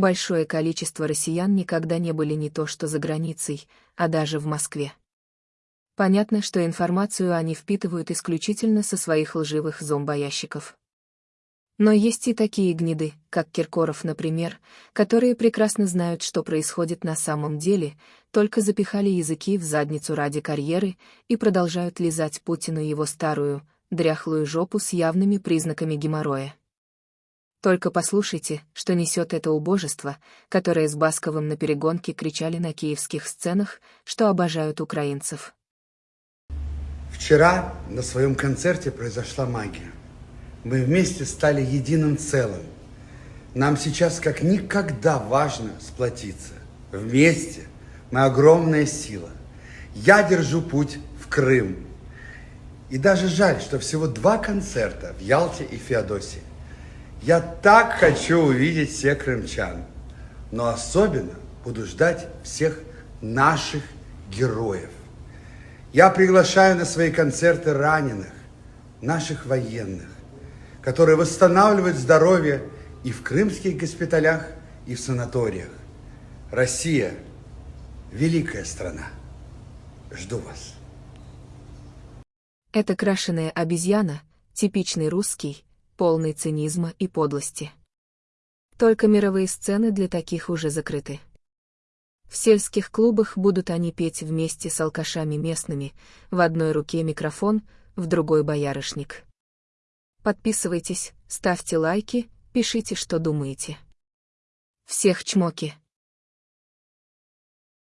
Большое количество россиян никогда не были не то что за границей, а даже в Москве. Понятно, что информацию они впитывают исключительно со своих лживых зомбоящиков. Но есть и такие гниды, как Киркоров, например, которые прекрасно знают, что происходит на самом деле, только запихали языки в задницу ради карьеры и продолжают лизать Путину его старую, дряхлую жопу с явными признаками геморроя. Только послушайте, что несет это убожество, которое с Басковым на перегонке кричали на киевских сценах, что обожают украинцев. Вчера на своем концерте произошла магия. Мы вместе стали единым целым. Нам сейчас как никогда важно сплотиться. Вместе мы огромная сила. Я держу путь в Крым. И даже жаль, что всего два концерта в Ялте и Феодосии. Я так хочу увидеть всех крымчан. Но особенно буду ждать всех наших героев. Я приглашаю на свои концерты раненых, наших военных, которые восстанавливают здоровье и в крымских госпиталях, и в санаториях. Россия – великая страна. Жду вас. Это крашеная обезьяна, типичный русский, полный цинизма и подлости. Только мировые сцены для таких уже закрыты. В сельских клубах будут они петь вместе с алкашами местными, в одной руке микрофон, в другой боярышник. Подписывайтесь, ставьте лайки, пишите, что думаете. Всех чмоки!